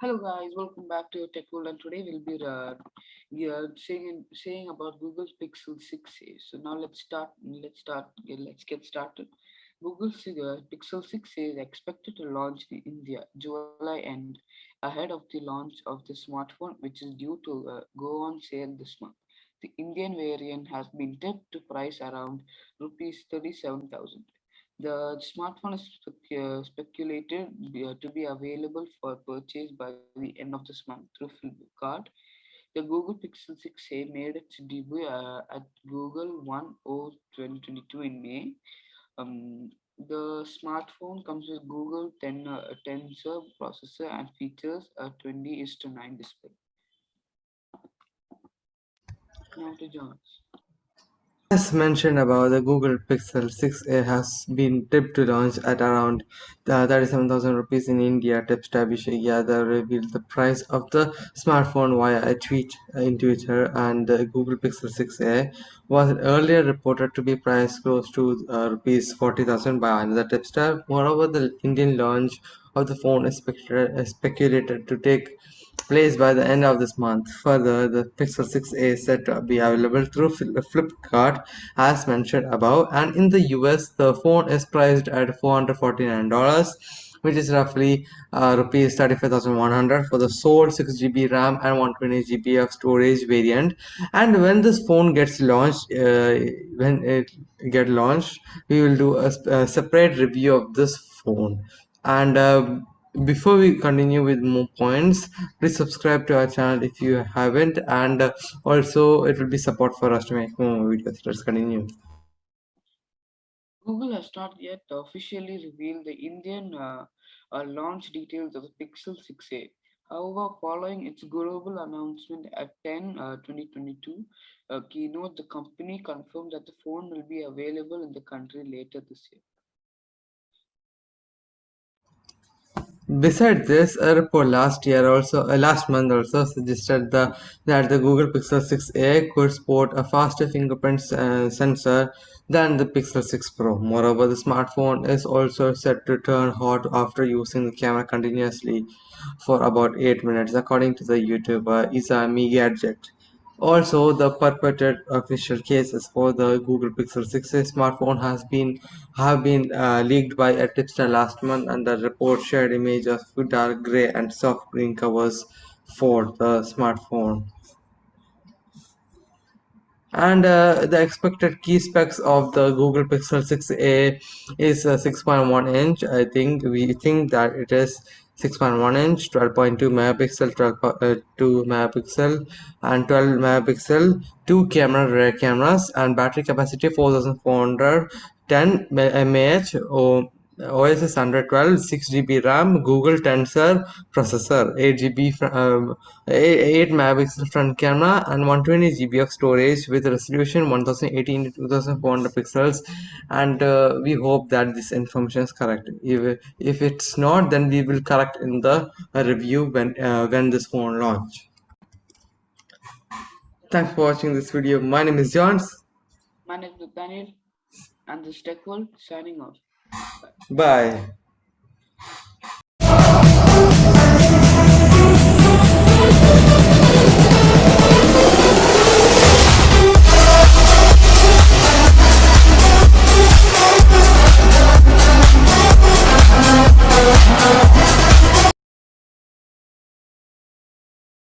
Hello guys, welcome back to your Tech World and today we'll be uh, yeah, saying saying about Google's Pixel 6a. So now let's start. Let's start. Let's get started. Google's uh, Pixel 6a is expected to launch in India July end, ahead of the launch of the smartphone, which is due to uh, go on sale this month. The Indian variant has been tipped to price around rupees 37,000. The smartphone is spec- speculated uh, to be available for purchase by the end of this month through Flipkart. The Google Pixel 6a made its debut uh, at Google One O 2022 in May. Um, the smartphone comes with Google 10 uh, Tensor processor and features a 20 is to 9 display. Now to John's. As mentioned above, the Google Pixel 6a has been tipped to launch at around uh, 37,000 rupees in India. Tipster Abhishek Yadav revealed the price of the smartphone via a tweet in Twitter, and the Google Pixel 6a was earlier reported to be priced close to uh, rupees 40,000 by another tipster. Moreover, the Indian launch of the phone is speculated to take place by the end of this month. Further, the Pixel 6a is set to be available through Flipkart as mentioned above and in the US the phone is priced at $449 which is roughly uh, rupees 35100 for the sole 6GB RAM and 120GB of storage variant and when this phone gets launched uh, when it get launched we will do a, a separate review of this phone and uh, before we continue with more points please subscribe to our channel if you haven't and uh, also it will be support for us to make more videos let's continue Google has not yet officially revealed the Indian uh, uh, launch details of the Pixel 6a. However, following its global announcement at 10 uh, 2022 uh, keynote, the company confirmed that the phone will be available in the country later this year. Besides this, a report last year also uh, last month also suggested the, that the Google Pixel 6a could sport a faster fingerprint uh, sensor than the Pixel 6 Pro. Moreover, the smartphone is also set to turn hot after using the camera continuously for about 8 minutes, according to the YouTuber Izami Gadget. Also, the purported official cases for the Google Pixel 6a smartphone has been have been uh, leaked by a tipster last month, and the report shared images of dark gray and soft green covers for the smartphone. And uh, the expected key specs of the google pixel 6a is uh, 6.1 inch. I think we think that it is 6.1 inch 12.2 megapixel uh, two megapixel and 12 megapixel two camera rear cameras and battery capacity 4410 mAh or OS is 112, 6GB RAM, Google Tensor processor, 8GB, um, 8, megapixel front camera, and 120GB of storage with resolution 1080 to 2400 pixels. And uh, we hope that this information is correct. If, if it's not, then we will correct in the review when uh, when this phone launch. Thanks for watching this video. My name is Johns. My name is Daniel, and this Tech World signing off. Bye.